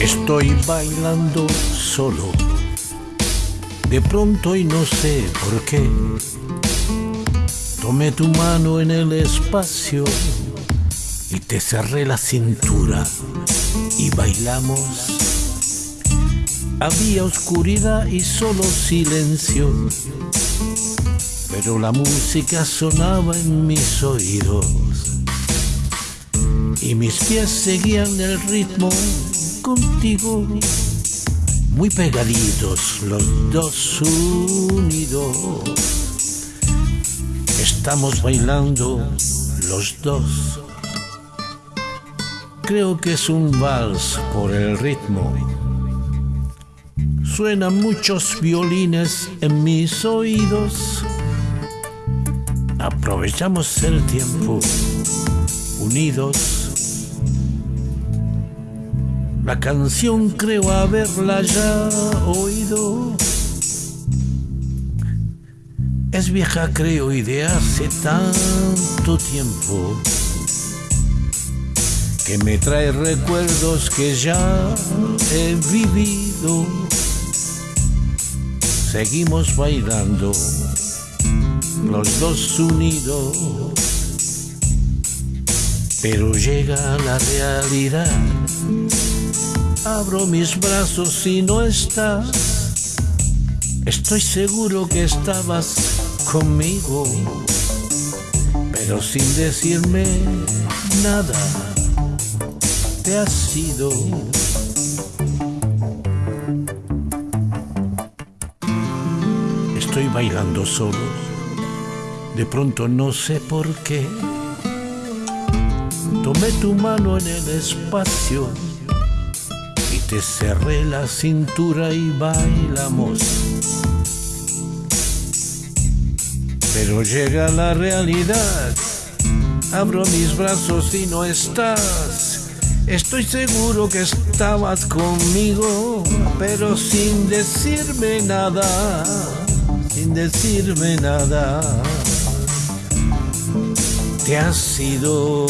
Estoy bailando solo. De pronto y no sé por qué. Tomé tu mano en el espacio y te cerré la cintura y bailamos. Había oscuridad y solo silencio, pero la música sonaba en mis oídos y mis pies seguían el ritmo contigo, muy pegaditos los dos unidos. Estamos bailando los dos. Creo que es un vals por el ritmo. Suenan muchos violines en mis oídos. Aprovechamos el tiempo unidos la canción creo haberla ya oído. Es vieja creo y de hace tanto tiempo que me trae recuerdos que ya he vivido. Seguimos bailando los dos unidos, pero llega la realidad Abro mis brazos y no estás. Estoy seguro que estabas conmigo, pero sin decirme nada, te has ido. Estoy bailando solo, de pronto no sé por qué. Tomé tu mano en el espacio te cerré la cintura y bailamos. Pero llega la realidad, abro mis brazos y no estás. Estoy seguro que estabas conmigo, pero sin decirme nada, sin decirme nada. Te has ido.